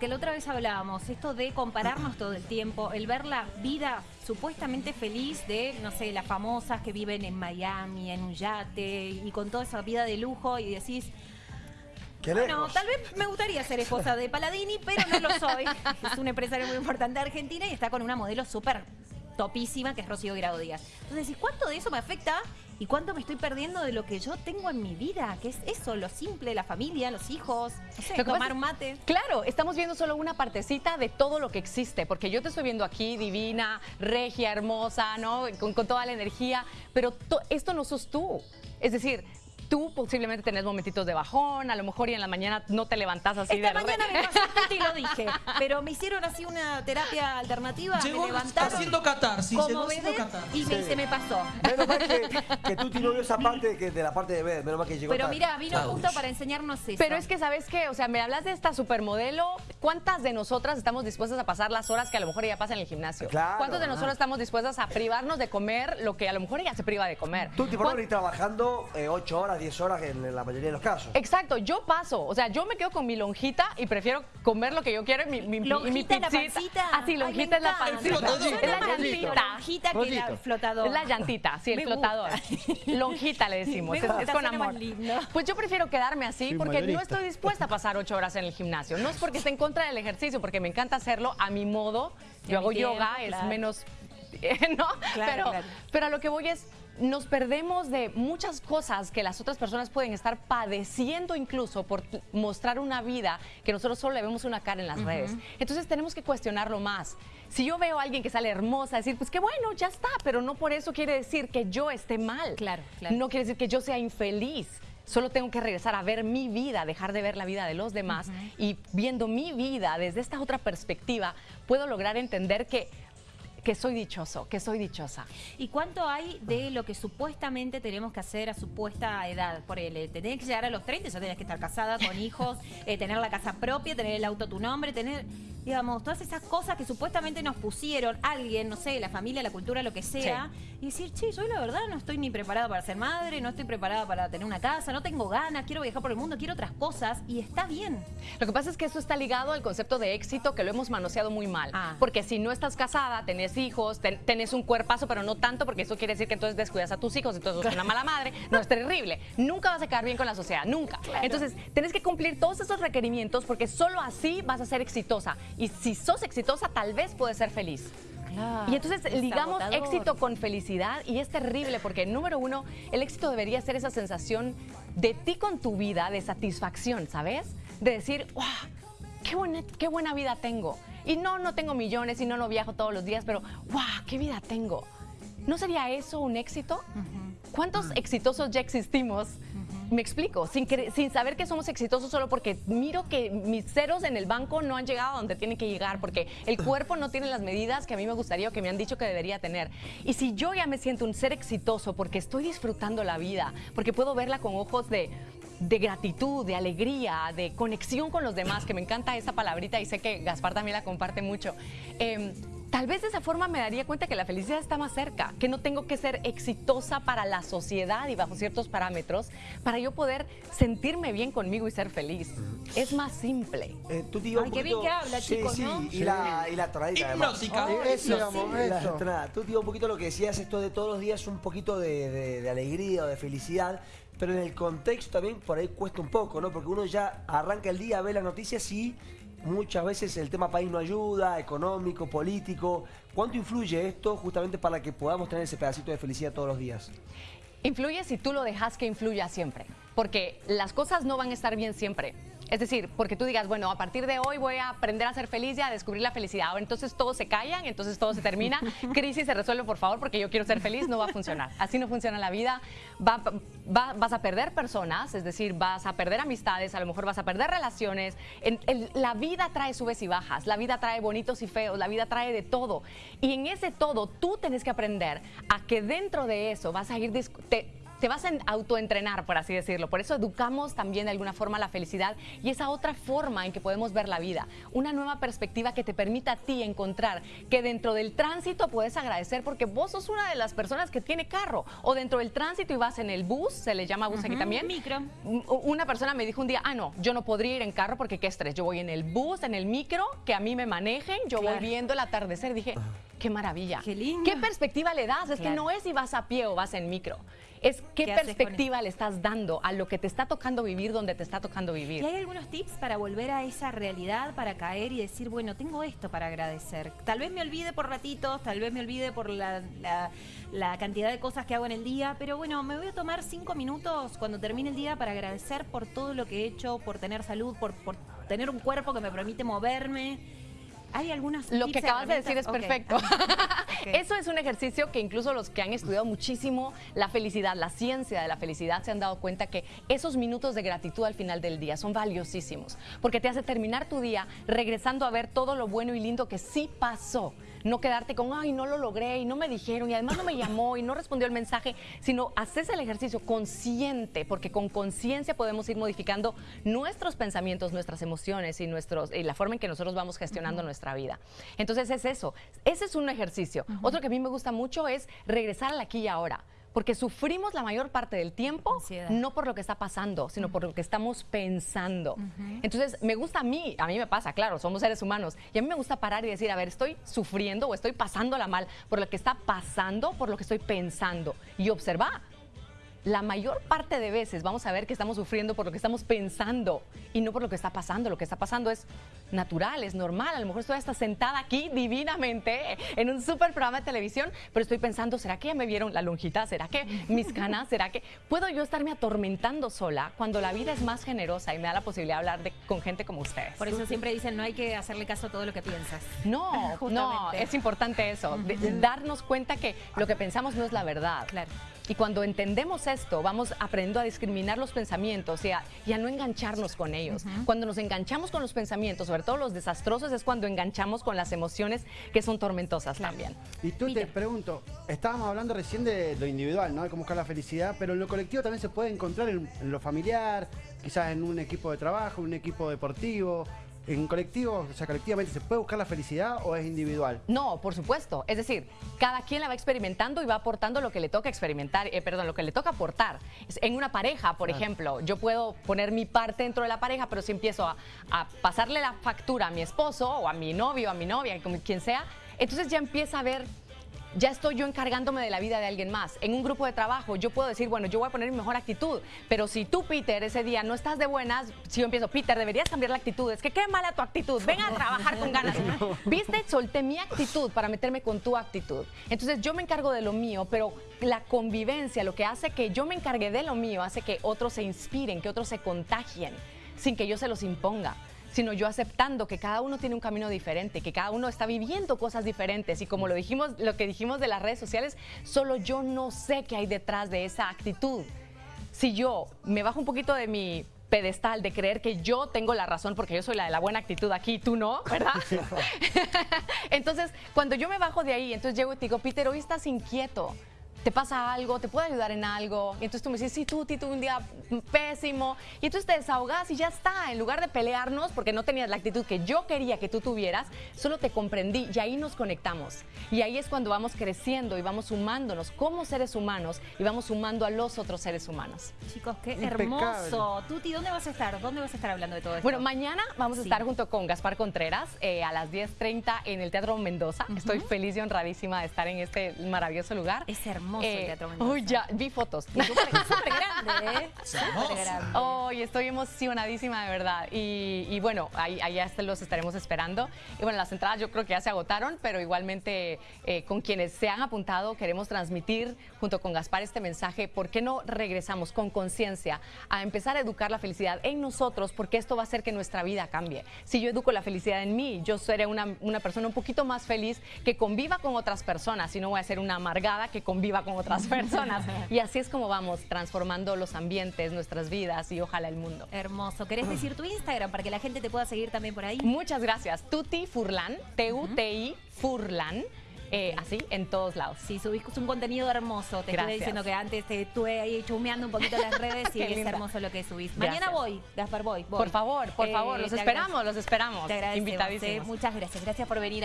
Que la otra vez hablábamos, esto de compararnos todo el tiempo, el ver la vida supuestamente feliz de, no sé, las famosas que viven en Miami, en un yate y con toda esa vida de lujo y decís, bueno, tal vez me gustaría ser esposa de Paladini, pero no lo soy. Es un empresario muy importante de Argentina y está con una modelo súper topísima que es Rocío Grado Díaz. Entonces ¿cuánto de eso me afecta y cuánto me estoy perdiendo de lo que yo tengo en mi vida? Que es eso, lo simple, la familia, los hijos, no sé, tomar un mate. Claro, estamos viendo solo una partecita de todo lo que existe, porque yo te estoy viendo aquí divina, regia, hermosa, ¿no? Con, con toda la energía, pero to- esto no sos tú. Es decir, tú posiblemente tenés momentitos de bajón, a lo mejor y en la mañana no te levantás así Esta de mañana re- me pasó y lo dije, pero me hicieron así una terapia alternativa, Llegó me levantaron haciendo catarsis, como haciendo bebé y me- se me pasó. Menos mal que, que tú tienes esa parte que de la parte de B, menos mal que llegó Pero tarde. mira, vino justo para enseñarnos eso. Pero es que, ¿sabes qué? O sea, me hablas de esta supermodelo. ¿Cuántas de nosotras estamos dispuestas a pasar las horas que a lo mejor ella pasa en el gimnasio? Claro, ¿Cuántos de ajá. nosotros estamos dispuestas a privarnos de comer lo que a lo mejor ella se priva de comer? Tú, tipo, ¿Cuán- venís trabajando 8 horas, 10 horas en la mayoría de los casos. Exacto, yo paso, o sea, yo me quedo con mi lonjita y prefiero comer lo que yo quiero y mi, mi, Lonjita mi la pancita. Ah, sí, Ay, lonjita es la pancita. Es la llantita. lonjita que la flotador. Es la llantita, sí, el Me flotador. gusta. Lonjita le decimos, es, es con amor. lindo. Pues yo prefiero quedarme así Sí, porque no estoy dispuesta a pasar ocho horas en el gimnasio. No es porque esté en contra del ejercicio, porque me encanta hacerlo a mi modo. Yo hago tiempo, yoga, es menos, ¿no? Claro, pero, claro. pero a lo que voy es, nos perdemos de muchas cosas que las otras personas pueden estar padeciendo incluso por mostrar una vida que nosotros solo le vemos una cara en las redes. Entonces tenemos que cuestionarlo más. Si yo veo a alguien que sale hermosa, decir, pues qué bueno, ya está, pero no por eso quiere decir que yo esté mal. Claro, claro. No quiere decir que yo sea infeliz. Solo tengo que regresar a ver mi vida, dejar de ver la vida de los demás y viendo mi vida desde esta otra perspectiva, puedo lograr entender que, que soy dichoso, que soy dichosa. ¿Y cuánto hay de lo que supuestamente tenemos que hacer a supuesta edad? Por el, tenés que llegar a los 30, ya tenés que estar casada, con hijos, eh, tener la casa propia, tener el auto tu nombre, tener, digamos, todas esas cosas que supuestamente nos pusieron alguien, no sé, la familia, la cultura, lo que sea, y decir, che, yo la verdad no estoy ni preparada para ser madre, no estoy preparada para tener una casa, no tengo ganas, quiero viajar por el mundo, quiero otras cosas, y está bien. Lo que pasa es que eso está ligado al concepto de éxito que lo hemos manoseado muy mal. Ah. Porque si no estás casada, tenés hijos, ten- tenés un cuerpazo, pero no tanto, porque eso quiere decir que entonces descuidas a tus hijos, entonces sos una mala madre. No, es terrible. Nunca vas a quedar bien con la sociedad, nunca. Entonces, tenés que cumplir todos esos requerimientos porque solo así vas a ser exitosa. Y si sos exitosa, tal vez puedes ser feliz. Y entonces es ligamos agotador. éxito con felicidad y es terrible porque número uno, el éxito debería ser esa sensación de ti con tu vida, de satisfacción, ¿sabes? De decir, ¡wow! Qué buena, qué buena vida tengo. Y no, no tengo millones y no, no viajo todos los días, pero ¡wow! ¡Qué vida tengo! ¿No sería eso un éxito? ¿Cuántos exitosos ya existimos? Me explico, sin, sin saber que somos exitosos solo porque miro que mis ceros en el banco no han llegado a donde tienen que llegar, porque el cuerpo no tiene las medidas que a mí me gustaría o que me han dicho que debería tener. Y si yo ya me siento un ser exitoso porque estoy disfrutando la vida, porque puedo verla con ojos de, de gratitud, de alegría, de conexión con los demás, que me encanta esa palabrita y sé que Gaspar también la comparte mucho. em, Tal vez de esa forma me daría cuenta que la felicidad está más cerca, que no tengo que ser exitosa para la sociedad y bajo ciertos parámetros para yo poder sentirme bien conmigo y ser feliz. Es más simple. Eh, tú Ay, qué bien poquito- que habla, sí, chicos, sí, ¿no? Y la, y la Eso, tonada. Tú ibas un poquito lo que decías, esto de todos los días un poquito de, de- de alegría o de felicidad, pero en el contexto también por ahí cuesta un poco, ¿no? Porque uno ya arranca el día, ve las noticias y muchas veces el tema país no ayuda, económico, político. ¿Cuánto influye esto justamente para que podamos tener ese pedacito de felicidad todos los días? Influye si tú lo dejas que influya siempre, porque las cosas no van a estar bien siempre. Es decir, porque tú digas, bueno, a partir de hoy voy a aprender a ser feliz y a descubrir la felicidad. O entonces todos se callan, entonces todo se termina. Crisis se resuelve, por favor, porque yo quiero ser feliz. No va a funcionar. Así no funciona la vida. Va- va- vas a perder personas, es decir, vas a perder amistades, a lo mejor vas a perder relaciones. En- la vida trae subes y bajas. La vida trae bonitos y feos. La vida trae de todo. Y en ese todo, tú tienes que aprender a que dentro de eso vas a ir... te- te vas a autoentrenar, por así decirlo. Por eso educamos también de alguna forma la felicidad y esa otra forma en que podemos ver la vida. Una nueva perspectiva que te permita a ti encontrar que dentro del tránsito puedes agradecer porque vos sos una de las personas que tiene carro o dentro del tránsito y vas en el bus, se le llama bus aquí también. Micro. Una persona me dijo un día, ah, no, yo no podría ir en carro porque qué estrés. Yo voy en el bus, en el micro, que a mí me manejen, yo voy viendo el atardecer. Dije, qué maravilla. Qué lindo. ¿Qué perspectiva le das? Es que Claro. no es si vas a pie o vas en micro. Es qué, ¿Qué haces con perspectiva le estás dando a lo que te está tocando vivir donde te está tocando ¿Y vivir. hay algunos tips para volver a esa realidad, para caer y decir, bueno, tengo esto para agradecer? Tal vez me olvide por ratitos, tal vez me olvide por la, la- la cantidad de cosas que hago en el día, pero bueno, me voy a tomar cinco minutos cuando termine el día para agradecer por todo lo que he hecho, por tener salud, por, por tener un cuerpo que me permite moverme. Hay algunos Lo que acabas de decir es perfecto. Eso es un ejercicio que incluso los que han estudiado muchísimo la felicidad, la ciencia de la felicidad, se han dado cuenta que esos minutos de gratitud al final del día son valiosísimos, porque te hace terminar tu día regresando a ver todo lo bueno y lindo que sí pasó. No quedarte con, ay, no lo logré y no me dijeron y además no me llamó y no respondió el mensaje, sino haces el ejercicio consciente, porque con conciencia podemos ir modificando nuestros pensamientos, nuestras emociones y, nuestros, y la forma en que nosotros vamos gestionando nuestra vida. Entonces es eso, ese es un ejercicio. Otro que a mí me gusta mucho es regresar al aquí y ahora. Porque sufrimos la mayor parte del tiempo Ansiedad. no por lo que está pasando, sino por lo que estamos pensando. Entonces, me gusta a mí, a mí me pasa, claro, somos seres humanos, y a mí me gusta parar y decir, a ver, estoy sufriendo o estoy pasándola mal por lo que está pasando, por lo que estoy pensando, y observar. La mayor parte de veces vamos a ver que estamos sufriendo por lo que estamos pensando y no por lo que está pasando. Lo que está pasando es natural, es normal. A lo mejor estoy hasta sentada aquí divinamente en un super programa de televisión, pero estoy pensando, ¿será que ya me vieron la lonjita? ¿Será que mis canas? ¿Será que puedo yo estarme atormentando sola cuando la vida es más generosa y me da la posibilidad de hablar de- con gente como ustedes? Por eso siempre dicen, no hay que hacerle caso a todo lo que piensas. No, no, es importante eso, de darnos cuenta que lo que pensamos no es la verdad. Claro. Y cuando entendemos esto, vamos aprendiendo a discriminar los pensamientos y a, y a no engancharnos con ellos. Cuando nos enganchamos con los pensamientos, sobre todo los desastrosos, es cuando enganchamos con las emociones que son tormentosas también. Y tú te pregunto, estábamos hablando recién de lo individual, ¿no? De cómo buscar la felicidad, pero en lo colectivo también se puede encontrar en, en lo familiar, quizás en un equipo de trabajo, en un equipo deportivo. En colectivo, o sea, colectivamente, ¿se puede buscar la felicidad o es individual? No, por supuesto. Es decir, cada quien la va experimentando y va aportando lo que le toca experimentar, eh, perdón, lo que le toca aportar. En una pareja, por ejemplo, yo puedo poner mi parte dentro de la pareja, pero si empiezo a, a pasarle la factura a mi esposo o a mi novio, a mi novia, como quien sea, entonces ya empieza a ver ya estoy yo encargándome de la vida de alguien más. En un grupo de trabajo yo puedo decir, bueno, yo voy a poner mi mejor actitud, pero si tú, Peter, ese día no estás de buenas, si yo empiezo, Peter, deberías cambiar la actitud, es que qué mala tu actitud, ven a trabajar con ganas. ¿Viste? Solté mi actitud para meterme con tu actitud. Entonces yo me encargo de lo mío, pero la convivencia, lo que hace que yo me encargue de lo mío, hace que otros se inspiren, que otros se contagien, sin que yo se los imponga sino yo aceptando que cada uno tiene un camino diferente, que cada uno está viviendo cosas diferentes y como lo dijimos, lo que dijimos de las redes sociales, solo yo no sé qué hay detrás de esa actitud. Si yo me bajo un poquito de mi pedestal de creer que yo tengo la razón porque yo soy la de la buena actitud aquí, tú no, ¿verdad? entonces, cuando yo me bajo de ahí, entonces llego y te digo, Peter, hoy estás inquieto. ¿Te pasa algo? ¿Te puedo ayudar en algo? Y entonces tú me dices, sí, tú, tuve un día pésimo. Y entonces te desahogas y ya está. En lugar de pelearnos porque no tenías la actitud que yo quería que tú tuvieras, solo te comprendí y ahí nos conectamos. Y ahí es cuando vamos creciendo y vamos sumándonos como seres humanos y vamos sumando a los otros seres humanos. Chicos, qué hermoso. Tuti, ¿dónde vas a estar? ¿Dónde vas a estar hablando de todo esto? Bueno, mañana vamos a Sí. estar junto con Gaspar Contreras eh, a las 10.30 en el Teatro Mendoza. Estoy feliz y honradísima de estar en este maravilloso lugar. Es hermoso el Teatro Mendoza. Uy, ya, vi fotos. Súper súper grande, ¿eh? Súper grande. Hoy estoy emocionadísima de verdad. Y, y bueno, ahí, allá los estaremos esperando. Y bueno, las entradas yo creo que ya se agotaron, pero igualmente eh, con quienes se han apuntado queremos transmitir junto con Gaspar este mensaje. ¿Por qué no regresamos con conciencia a empezar a educar la felicidad en nosotros? Porque esto va a hacer que nuestra vida cambie. Si yo educo la felicidad en mí, yo seré una, una persona un poquito más feliz que conviva con otras personas y no voy a ser una amargada que conviva con otras personas. Y así es como vamos transformando los ambientes, nuestras vidas y ojalá el mundo. Hermoso. ¿Querés decir tu Instagram para que la gente te pueda seguir también por ahí? Muchas gracias. Tuti Furlan, T-U-T-I Furlan. eh, así en todos lados. Sí, subís un contenido hermoso. Te estuve diciendo que antes te estuve ahí chumeando un poquito las redes y es linda. hermoso lo que subís. Gracias. Mañana voy, Gaspar, voy. voy. Por favor, por Eh, favor, los te esperamos, los esperamos. Te agradecemos. Invitadísimos. eh. Muchas gracias. Gracias por venir